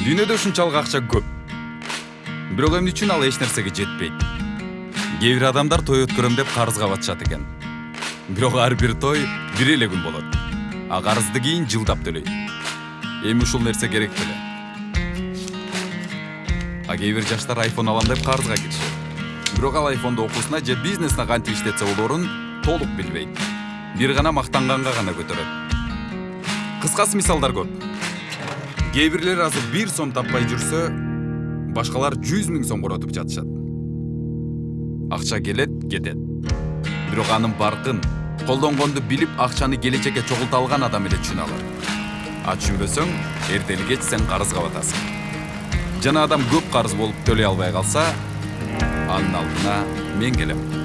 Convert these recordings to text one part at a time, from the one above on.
дүйнөдө ушунчалык акча көп. Бирок эмне үчүн ал эч нерсеге жетпейт? Кээ бир адамдар той өткөрөм деп карызга батышат экен. Бирок ар бир той бир эле күн болот. А карызды кийин жылдап төлөйт. Эми ушул нерсе керек беле. А кээ бир жаштар айфон алам деп карызга киришет. Бирок ал айфонду окуусуна же бизнесине кантип иштетсе болоорун толук билбейт. Бир гана мактанганга гана көтөрөт. Кыскасы мисалдар көп кээ бирлер азыр бир сом таппай жүрсө башкалар жүз миң сом коротуп жатышат. Акча келет кетет. Бирок анын баркын колдонгонду билип акчаны келечекке чогулта алган адам эле түшүнө алат а түшүнбөсөң эртели кеч сен карызга батасың жана адам көп карыз болуп төлөй албай калса анын алдына мен келем.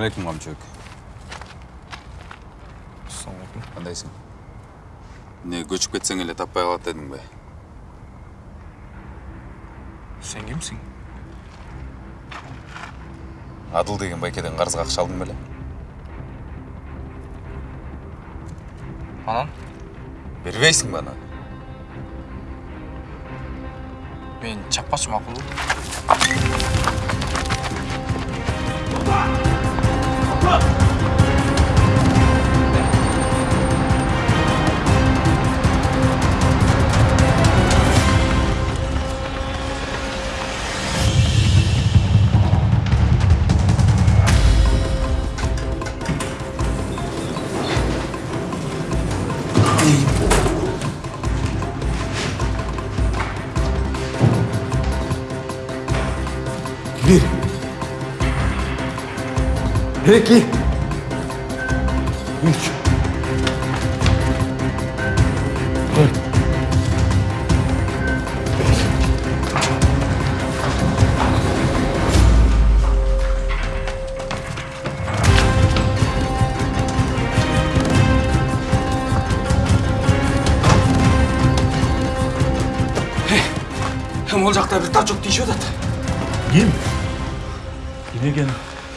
Алейкум камчыбек ассалаумағалейкум кандайсың эмне көчүп кетсең эле таппай калат дедиңби сен кимсиң адыл деген байкеден карызга акча алдың беле анан бербейсиңби аны мен чаппачы макул Vem aqui.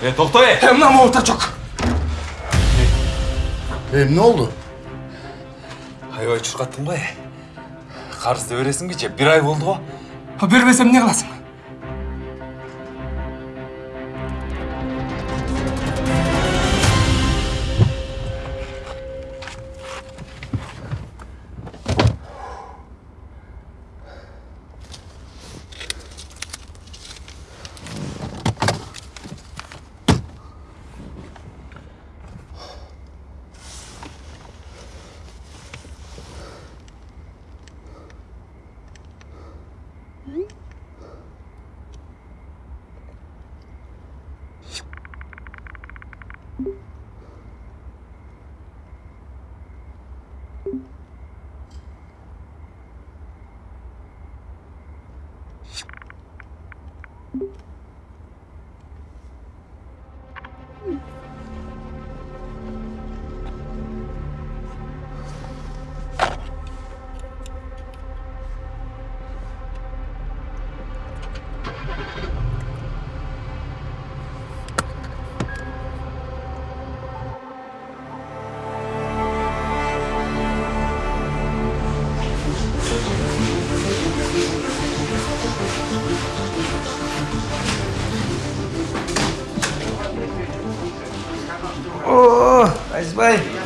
Ekan? э токто э э мына могул тачок Emne oldu? аябай чуркаттың го карызды бересиңби же бир ай болду го бербесем эмне кыласың О,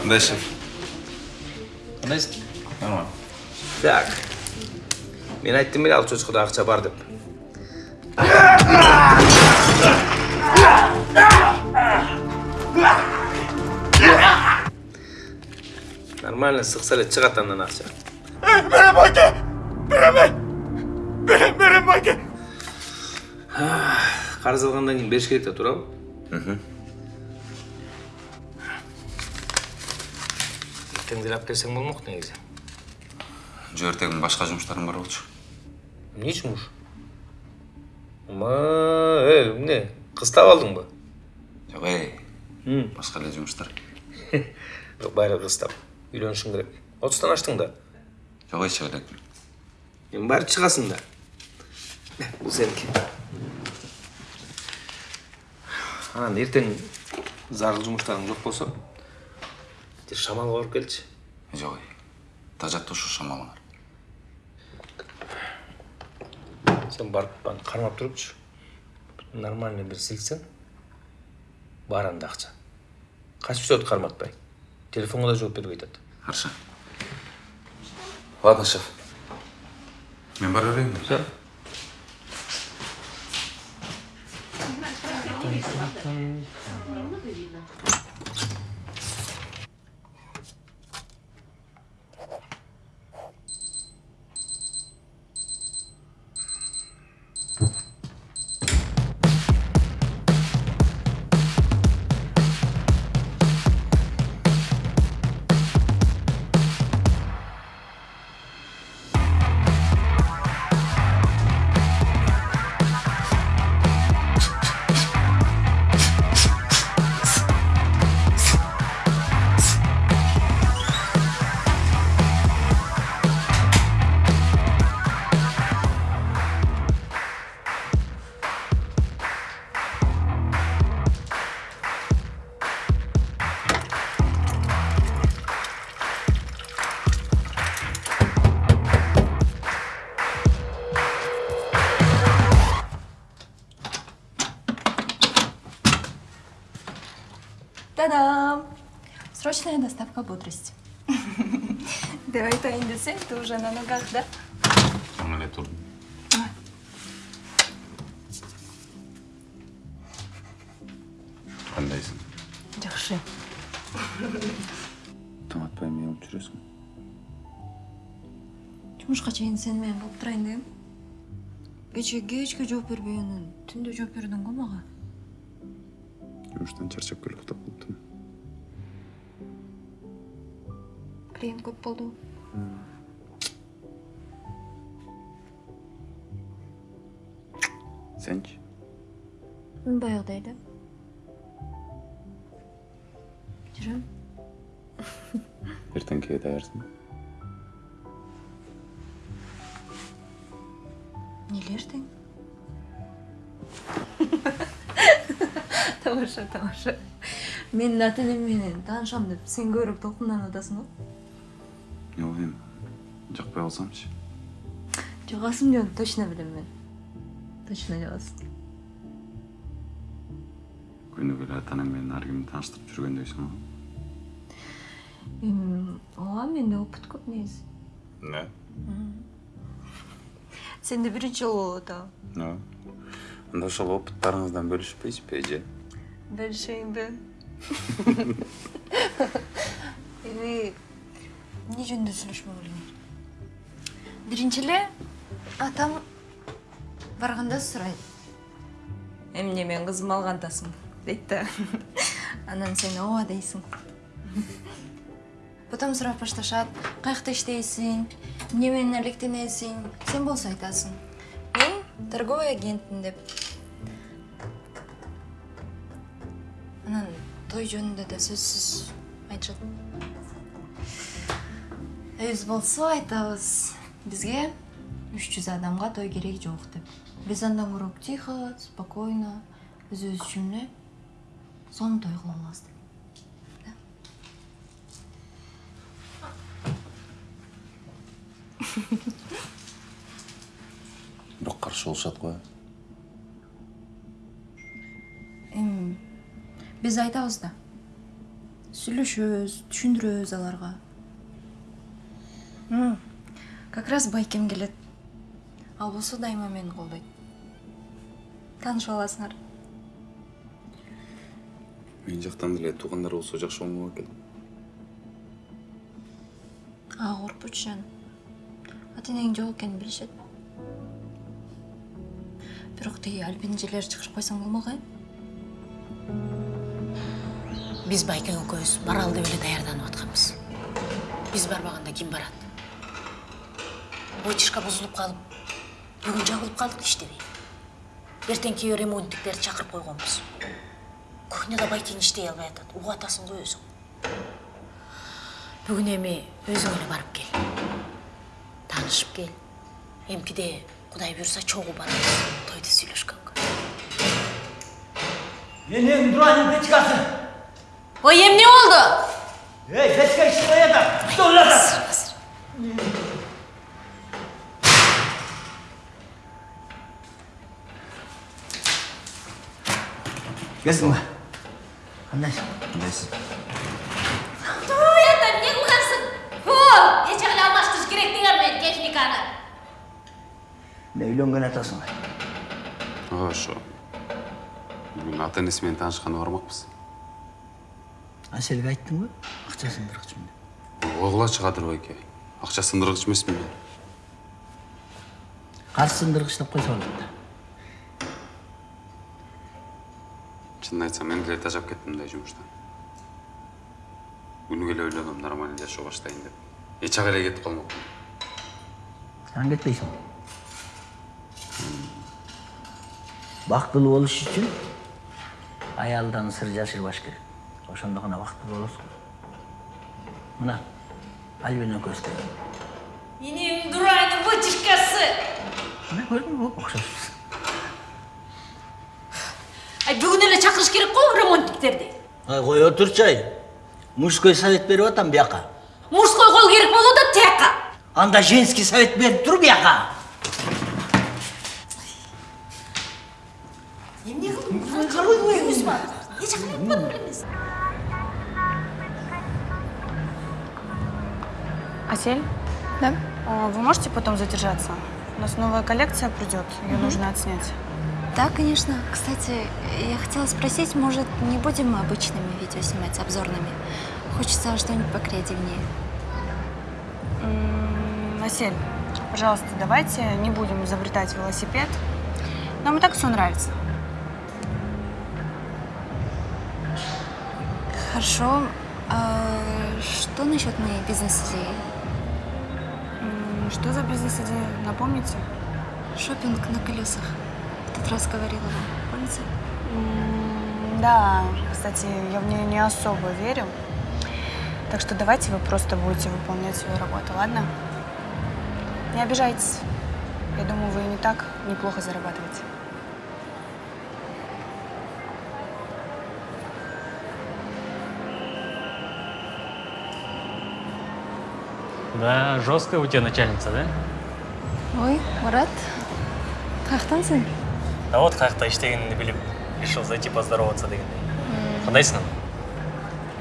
Айзбай. кандай шеф Кандайсың? нормально Так. Мен айттым эле ал чочкуда акча бар деп. Нормально сыкса эле чыгат андан акча. берем байке береме берем берем байке Карыз алгандан кийин бериш керек да туурабы? Деле алып келсең болмок негизи. Жөө эртең башка жумуштарым бар болчу. Эмне жумуш ма э эмне кыз таап алдыңбы жок эй башка эле жумуштар. Жок байыры кыз таап үйлөнүшүң керек. Отуздан аштың да жок ей чыга элекмин эми баары чыгасың да. Бул сеники. Анан эртең зарыл жумуштарың жок болсо бир шамалга барып келчи. Жок тажатты ушу шамалыңар. Сен барып аны кармап турупчу нормальный бир силсең бар анда акча. Качып өтөт карматпай телефонго да жооп бербей атат. Хорошо ладно шеф. Мен бара берейин. Все Та-дам! Срочная доставка бодрости. Давай айтайын десең, ты уже на ногах, да? жаңы эле турдум кандайсың Жақсы. таң атпай эмне кылып жүрөсүң Жұмышқа чейин сен менен болып тұрайын дегем. Кече кечке жооп бербей анан түндө жооп бердің го мага. Жумуштан чарчап келип уктап калыптым Клиент көп болду. сенчи Баягыдай эле. Жүрөм. эртеңкиге даярсың Неге ертең? Тамаша, тамаша. Менин ата энем менен таанышам деп сен көбүрөөк толкунданып атасың го. жок эми жакпай калсамчы Жагасың жөн точно билем мен. Точно жагасың. күнүгө эле ата энең менен ар кимди тааныштырып жүргөндөйсүң го Эми, ооба менде опыт көп негизи. эмне Сенде биринчи жолу болуп атабы? анда ошол опыттарыңыздан бөлүшпөйсүзбү эже Бөлүшөйүнбү? Эми эмне жөнүндө сүйлөшмөк эле? Биринчи эле атам барганда сурайт. Эмне мен кызым алгандасың дейт да. Анан сен ооба дейсиң. Потом сурап башташат. Каякта иштейсиң? Эмне менен алектенесиң? Сен болсо айтасың. Мен торговый агентмин деп. Анан той жөнүндө да сөзсүз айтышат. Өз болсо айтабыз. Бизге 300 адамга той керек жок деп. Биз андан көрөк тихо, спокойно, өзүбүз үчүн эле сонун той кыла алабыз деп. бирок каршы болушат го Эми биз айтабыз да. Сүйлөшөбүз, түшүндүрөбүз аларга. Как раз байкем келет. Ал болсо дайыма мени колдойт. Таанышып аласыңар. мен жактан деле туугандар болсо жакшы болмок экен Ага коркпочу жан. Ата энең жок экенин билишет. Бирок тиги альпинжелер чыгышып койсоң болмок э? Биз байкең экөөбүз баралы деп эле даярданып атканбыз биз барбаганда ким барат вытяжка бузулуп калып бүгүн жабылып калдык иштебей эртең кийөө ремонттиктерди чакырып койгонбуз кухняда байкең иштей албай атат угуп атасың го өзүң бүгүн эми өзүң эле барып кел таанышып кел эмкиде кудай буюрса чогуу барабыз тойду сүйлөшкөнгө Енең Дуранның печкасы. Ой эмне болду Ей, печка ішіп қояды. Что ойлады? Келсің ба? Қандайсың? Қандайсың? Не о алмаштырыш керек деген мен техниканы Не үйленген атасың ғой? ошо бүгүн ата энеси менен таанышканга Аселге айттың ба? Ақша сындырғышмын деп. ойгулачы кадыр байке акча сындыргыч эмесмин мен Қарсы сындырғыш деп қойса болады. чынын айтсам мен деле тажап кеттим мындай жумуштан күнү келе ойлоном нормально жашоо баштайын деп ак эле кетип калмокмун Сен кетпейсің. Бактылуу болуш үчүн аялдан сыр жашырбаш керек. Ошондо гана бактылуу болосуң. Мына Альбина көздөй. энем дурайдын вытяжкасы Мына көрдүң бе? Окшошпуз. ай бүгүн эле чакырыш керек го ремонттиктерди Ай, кой отурчу ай. Мужской совет берип атам бияка. мужской кол керек болуп атат тияка Анда женский совет берип тур бияка. эмне кылдың бар эч укпадым эмес Асель, Да? а вы можете потом задержаться? У нас новая коллекция придет, ее нужно отснять. Да, конечно. Кстати, я хотела спросить, может, не будем мы обычными видео снимать, обзорными? Хочется что-нибудь покреативнее. М, Асель, пожалуйста, давайте не будем изобретать велосипед. Нам и так все нравится. Хорошо. А что насчет моей бизнес-идеи? Что за бизнес-идея? Напомните? Шопинг на колесах. В тот раз говорила вам, помните? Да, кстати, я в нее не особо верю. Так что давайте вы просто будете выполнять свою работу, ладно? Не обижайтесь. Я думаю, вы не так неплохо зарабатываете. Да, жесткая у тебя начальница, да? Ой, Марат, қаяқтансың? А вот қаяқта іштегенімді біліп, решил зайти поздороваться дегендей. Қандайсың?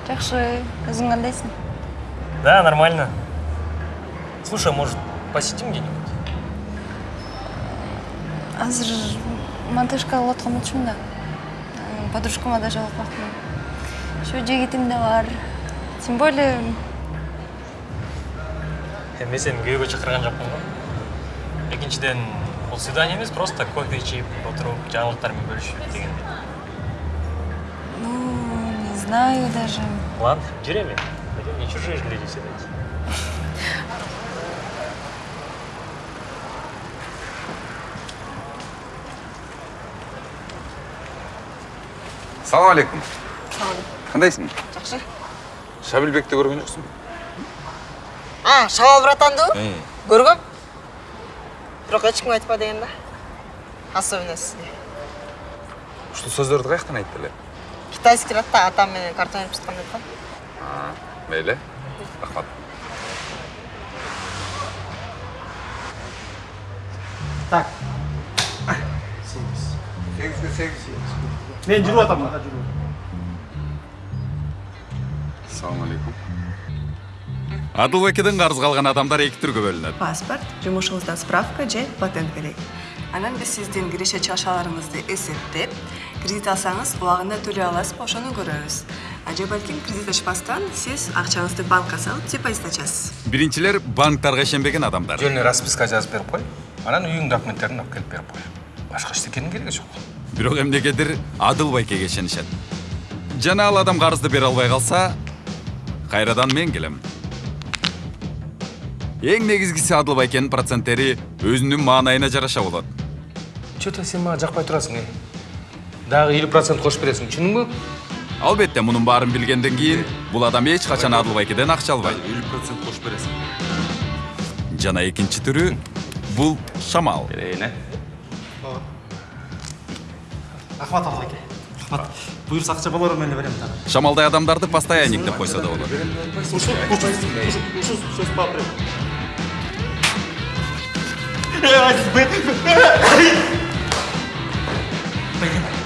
Жақсы, өзің қандайсың? Да, нормально. Слушай, может, посетим где-нибудь? Азыр монтажға отқан ұтшым да. М, Подружкама да жалықпақпын. Шо жегетім де бар. Тем более, Мен сені күйеуге шақырған жоқпын ғой. Екіншіден, бұл свидание емес, просто кофе ішіп, отырып, жаңалықтармен бөлісіп дегендей. ну, не знаю даже. Ладно, жүрем мен. Пойдем, не чужие же люди все эти. салам алейкум кандайсың жакшы шабилбекти көргөн жоксуңбу А, Шабал братанды? Көргөм. Бирок эч кимге айтпа деген да. Особенно сизге. ушул сөздөрдү каяктан айтты эле Китайский ратта атам менен картон өйнөп жатканда да. мейли рахмат Так. Мен жүріп атам мына жүріп. салам алейкум адылбекеден карыз калган адамдар эки түргө бөлүнөт паспорт жумушуңуздан справка же патент керек. Анан биз сиздин киреше чыгышаларыңызды эсептеп кредит алсаңыз убагында төлөй аласызбы ошону көрөбүз. Же балким кредит ачпастан сиз акчаңызды банкка салып депозит ачасыз. Биринчилер банктарга ишенбеген адамдар. Жөнүнө расписка жазып берип кой анан үйүң документтерин алып келип берип кой башка эчтекенин кереги жок. Бирок эмнегедир адыл байкеге ишенишет. Жана ал адам карызды бере албай калса кайрадан мен келем. Эң негизгиси адыл байкенин проценттери өзүнүн маанайына жараша болот че то сен мага жакпай турасың эй дагы элүү процент кошуп бересиң түшүндүңбү албетте мунун баарын билгенден кийин бул адам эч качан адыл байкеден акча албайт элүү процент кошуп бересиң жана экинчи түрү бул шамал берейин э рахмат абылайке рахмат буюрса акча болорун мен эле берем дагы шамалдай адамдарды постоянник деп койсо да болот Beni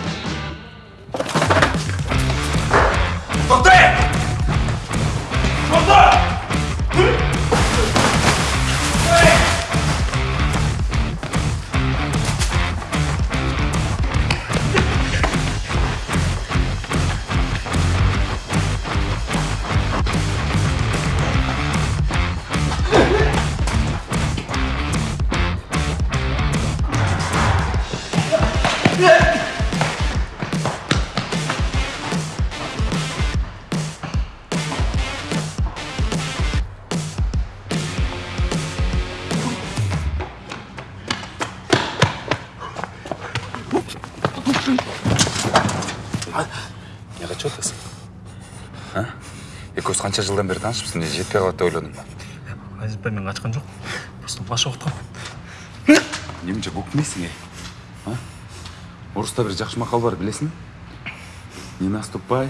эмне кылып атасың а? Экөөбүз канча жылдан бери таанышпыз эмне жетпей калат деп ойлодуң ба мен качкан жок просто башып аткам эмне көкмейсиң эй? А? Оруста бир жакшы макал бар билесиңби не наступай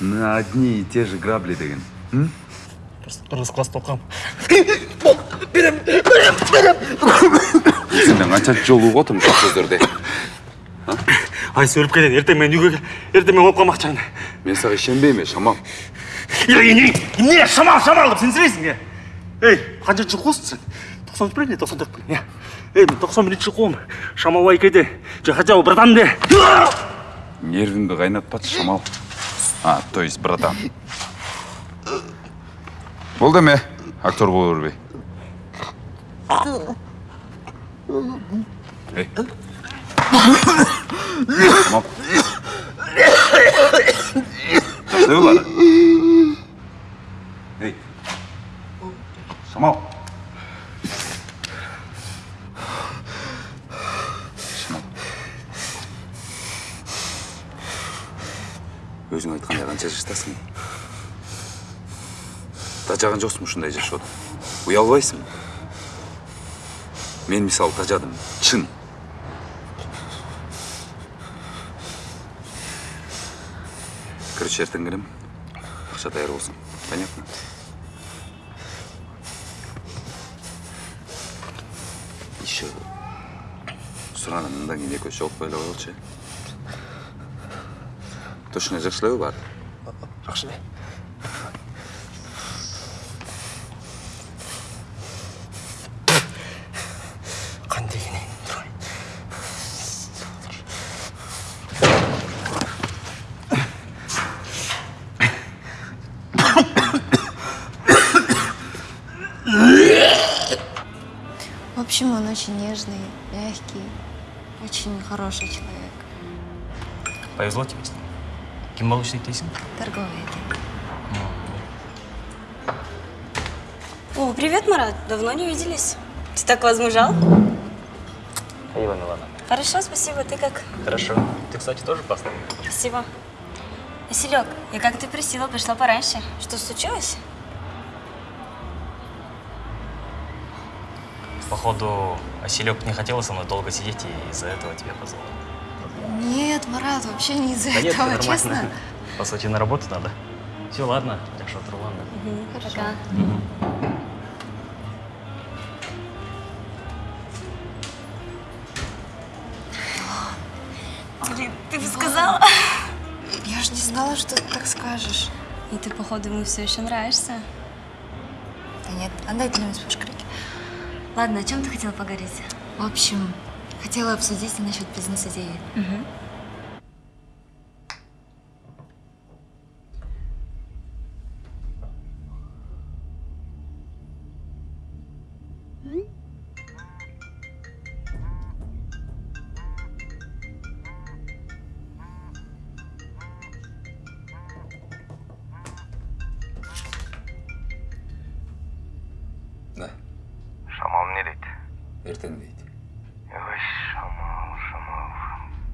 на одни и те же грабли деген. Просто кыргыз класста окугам сенден канчанчы жолу угуп атам ушул сөздөрдү айсы өлүп кетет эртең мен үйгө кел эртең мен ооп калмакчымын мен сага ишенбейм э шамал эмне шамал шамал деп сенсирейсиң э эй канчанчы жылкы болсуң сен үч белең эле токсон төрт белең эй мен токсон биринчи жылкыбын шамал байкеде жахачабы братанде нервиңди кайнатпачы шамал а то есть братан болду эме актер боло бербей эй шамал жакшыбы баары эй шамал шамал өзүң айткандай канча жаштасың тажаган жоксуңбу ушундай жашоодон уялбайсыңбы мен мисалы тажадым. Чын. Короче эртең келем акча даяр болсун понятно еще кийин экөөбүз жолукпай эле коелучу э точно жакшы элеби баары очень нежный, мягкий, очень хороший человек. повезло тебе с ним болуп иштейт дейсиң Торговый агент. О, привет, Марат. Давно не виделись. Ты так возмужал? спасибо милана Хорошо, спасибо. Ты как? хорошо ты кстати тоже пасторный Спасибо. Василек, я как ты просила, пришла пораньше. Что случилось? Походу Василек не хотела со мной долго сидеть и из-за этого тебя позвал Нет, Марат, вообще не из-за Да нет, этого, нормально. честно. По сути, на работу надо. Все, ладно, так что Руслан. Пока. Блин, ты бы сказала. Я же не знала, что ты так скажешь. И ты, походу, ему все еще нравишься. Да нет, отдай ты мне крики. Ладно, о чем ты хотела поговорить? В общем, хотела обсудить насчет бизнес-идеи. эртең дейт ой шамал шамал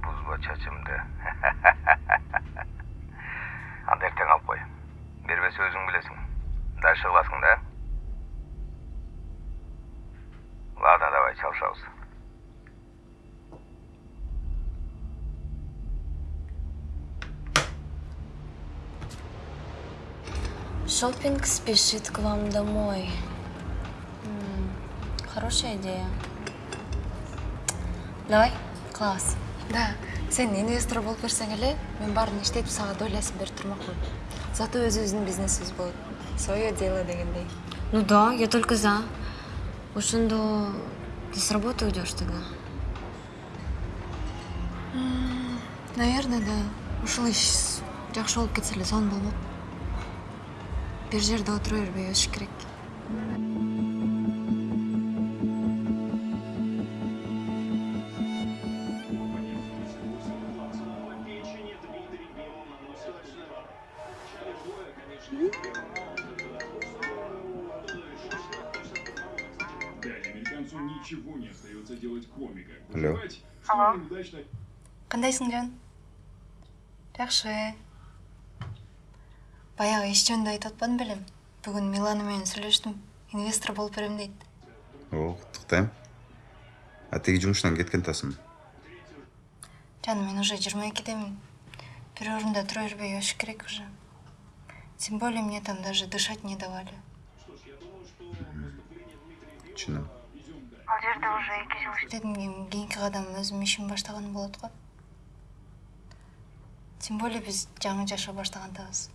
бузба чачымды анда эртең алып кой бербесе өзүң билесиң дальше кыласың да ладно давай чалышабыз Шопинг спешит к вам домой. Хорошая идея. Давай, класс. Да, сен инвестор болып берсең эле, мен баарын иштетип сага долясын берип турмакмын. Зато өзүбүздүн бизнесибиз болот. Свое дело дегендей. Ну да, я только за. Ошондо ты с работы уйдешь тогда? Наверное, да. Ушул иш жакшы болуп кетсе эле сонун болмок. Бир жерде отура бербей өсүш керек. Ничего не остается делать неудачно Кандайсың, Жан? Жакшы. Баягы иш жөнүндө айтып атпадым белем. Бүгүн Милана менен сүйлөштүм. Инвестор болуп берем дейт. о куттуктайм а тиги жумуштан кеткен атасың Жан, мен уже 22-демин. Бир орунда тура бербей өсүш керек уже. Тем более мне там даже дышать не давали. жерде уже эки жыл Деdim кийин кийинки кадам өзүм ишим баштаган болот го. Тем более биз жаңы жашоо баштагандабыз.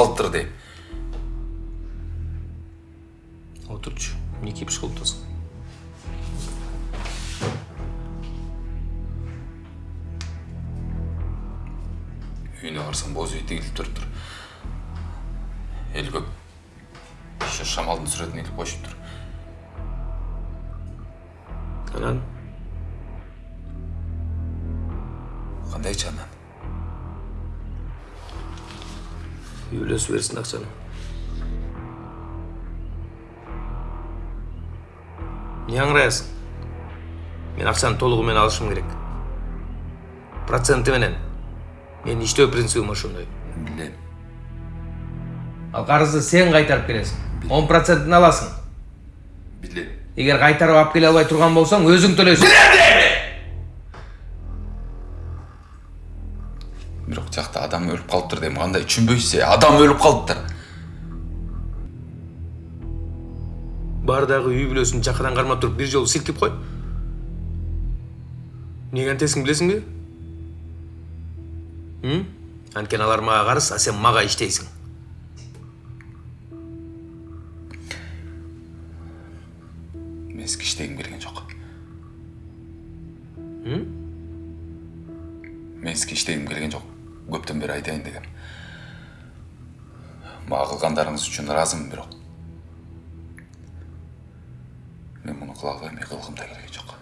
Өлүп калыптыр дейм Отырчу. Не кипиш кылып атасың? үйүнө барсам боз үй тигилип туруптур эл көп еще шамалдын сүрөтүн илип коюшуптур Анан? Кандайчы анан үй бүлөсү берсин акчаны. Не аңыраясың? Мен акчаны толугу менен алышым керек. Проценти менен. Менин иштөө принцибим ошондой. билем Ал карызды сен кайтарып бересиң. 10%ын аласың. билем Эгер кайтарып алып келе албай турган болсоң, өзүң төлөйсүң. Түшүнбөйсүз э адам өлүп калыптыр Бар дагы үй бүлөсүн жакадан кармап туруп бир жолу силкип кой. Эмнеге антесиң билесиңби? Анткени алар мага карыз, а сен мага иштейсиң. Кылгандарыңыз үчүн ыраазымын бирок. Мен муну кыла албайм кылгым да келген жок.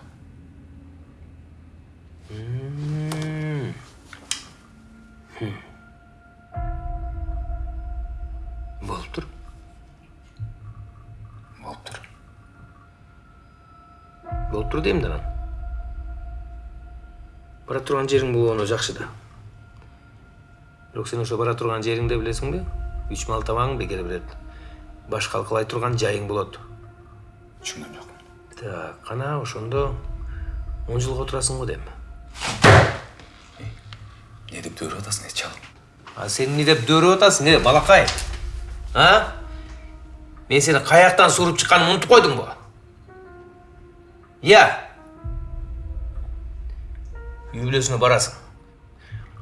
Болуптур. болуптур болуп тур дейм да анан бара турган жериң болгону жакшы да. Бирок сен ошо бара турган жериңди билесиңби үч мал табагың бекер берет баш калкалай турган жайың болот түшүнгөн жокмун так кана ошондо он жылга отурасың го дейм эмне деп дөөрүп атасың э чал а сен эмне деп дөөрөп атасың э балакай а мен сени каяктан сууруп чыкканымды унутуп койдуңбу иә үй бүлөсүнө барасың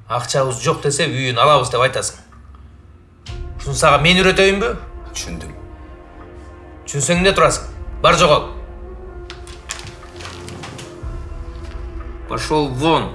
акчабыз жок десе үйүн алабыз деп айтасың сага мен үйрөтөйүнбү түшүндүм түшүнсөң эмне турасың бар жогол пошел вон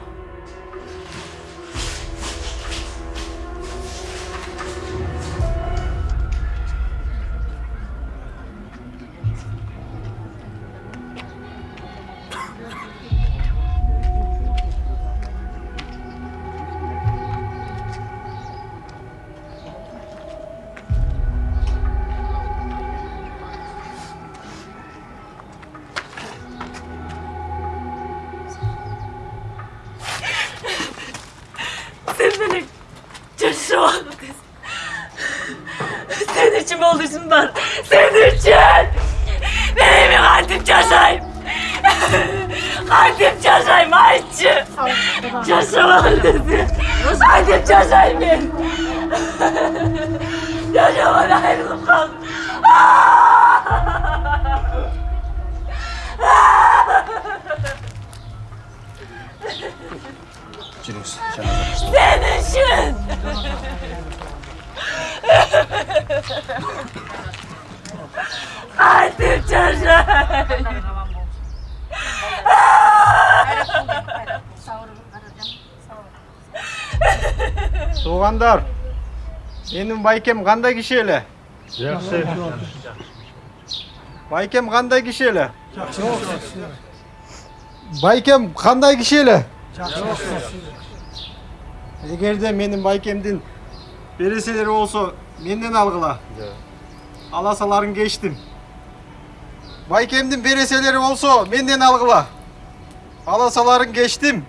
туугандар менин байкем кандай киши эле жакшы байкем кандай киши эле байкем кандай киши эле эгерде менин байкемдин береселери болсо менден алгыла аласаларын кечтим байкемдин береселери болсо менден алгыла аласаларын кечтим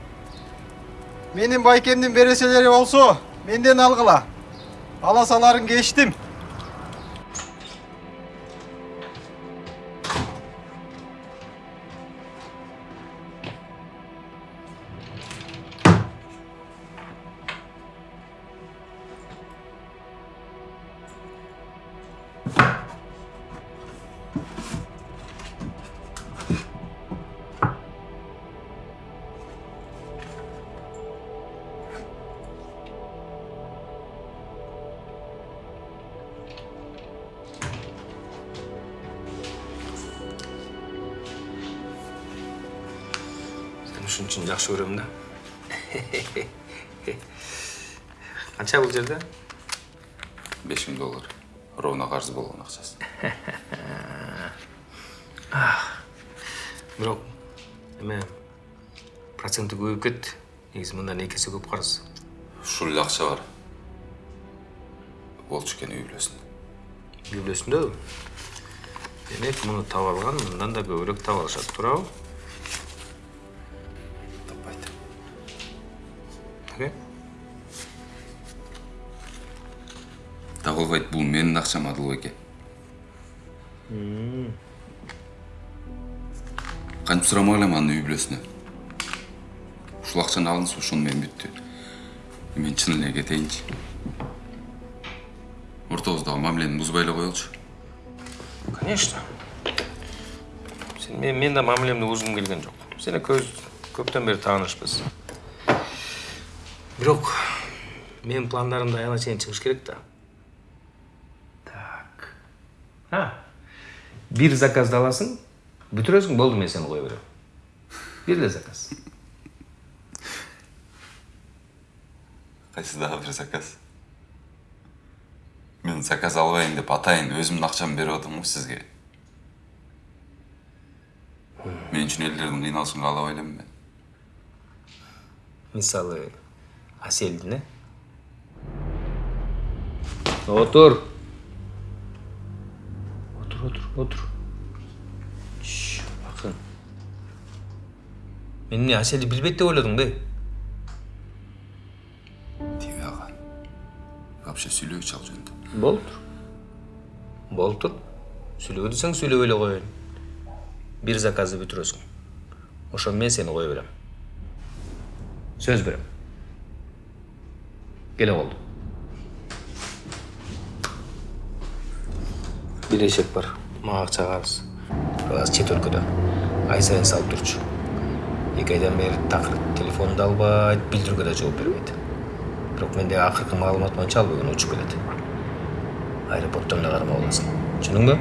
менин байкемдин береселери болсо менден алгыла аласаларын кечтим ушун үчүн жакшы көрөм да канча бул жерде беш миң доллар ровно карыз болгон акчасы бирок эме проценти көбөйүп кетти негизи мындан эки эсе көп ушул эле акча бар болчу экен үй бүлөсүндө үй бүлөсүндө демек муну таап алган мындан да көбүрөөк таап алышат туурабы табылбайт бул менин акчам адылбеке кантип сурамак элем анын үй бүлөсүнө. Ушул акчаны алыңыз ошону менен бүттү. Мен чын эле кетейинчи. Ортобуздагы мамилени бузбай эле коелучу конечно. Сен мен мен да мамилемди бузгум келген жок. Сен экөөбүз көптөн бери таанышпыз бирок менин пландарымда аябай чейин чыгыш керек да так а бир заказды аласың бүтүрөсүң болду мен сени кое берем бир эле заказ кайсы дагы бир заказ мен заказ албайын деп атайын өзүмдүн акчамды берип атам го сизге мен үчүн элдердин кыйналышын каалабай элем мен мисалы аселдин э отур отур отур Чш, акын мен эмне аселди билбейт деп ойлодуңбу тиги ага вообще сүйлөбүчү ал жөнүндө болуп тур болуп тур сүйлөбө десең сүйлөбөй эле коеюн бир заказды ошону менен сени кое берем сөз берем келе болду бир эшек бар карыз бирок азыр чет өлкөдө ай сайын салып турчу эки айдан бери такыр телефонду да албайт билдирүүгө да жооп бербейт бирок мендеги акыркы маалымат боюнча ал бүгүн учуп келет аэропорттон эле кармап аласың түшүндүңбү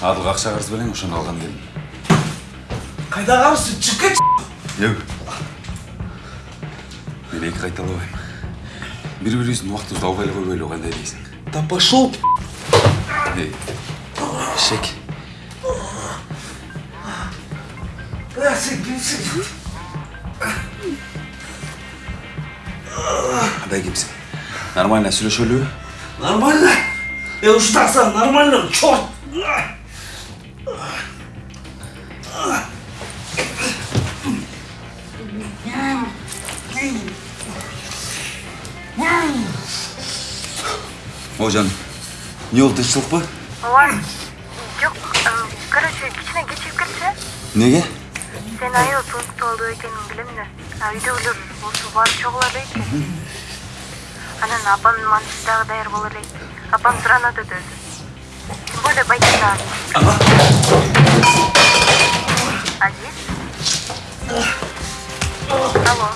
адылга акча карыз белең ошону алганы келдим Кайда қарсы? Шығып кетші. Yok. Мен кайталабайм. Бири бирибиздин убактыбызды албай эле койбойлу кандай дейсиң? Да пошел. Эй, шек. Кандай кимсиң? Нормально сүйлөшөлүбү? Нормально. Я уж так сам нормально, черт. О, жаным. Не болду, тынччылык ба? ооба жок короче кичине кечигип кетти Неге? сен аябай пунктуалдуу экениңди билем да а үйдөгүлөр болсо барып чогулар экен анан апамдын мантиси дагы даяр болор элек апам суранат өтө өзү тем более байке дагы азиз алло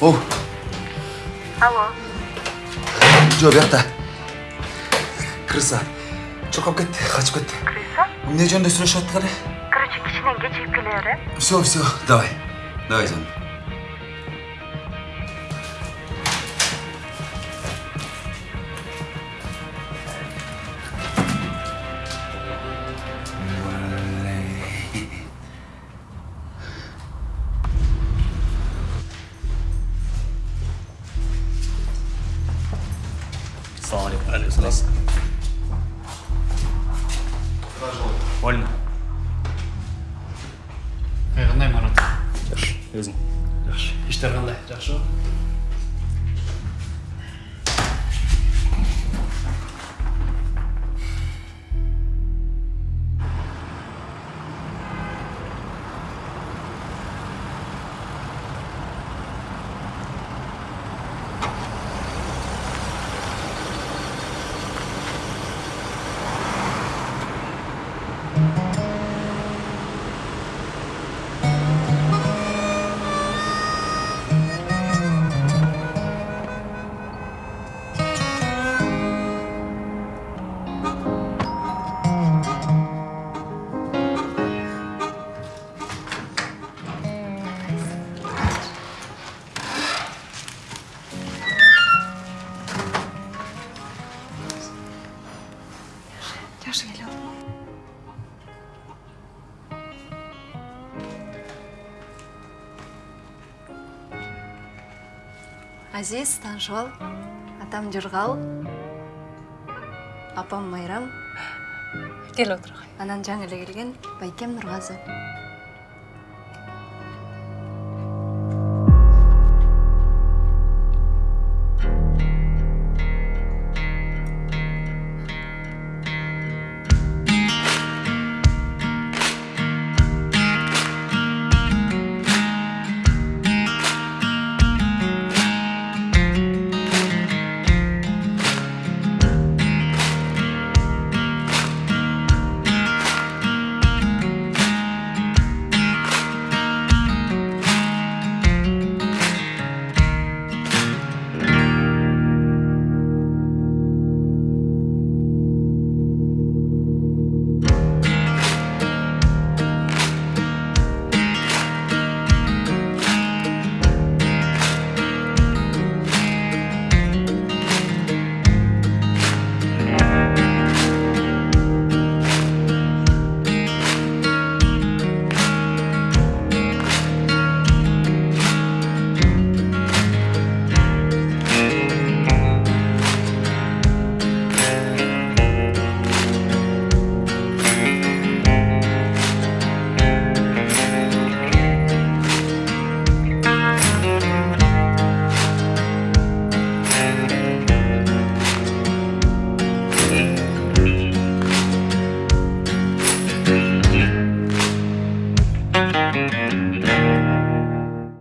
О, алло жо биякта. Крыса. Чокап кетти, качып кетти. крыса Эмне жөнүндө сүйлөшүп аттык эле? короче кичине кечигип келебер э Все, все, давай. Давай, жаным. Азиз таанышып ал атам жыргал апам майрам. Кел отур анан жаңы эле келген байкем нургазы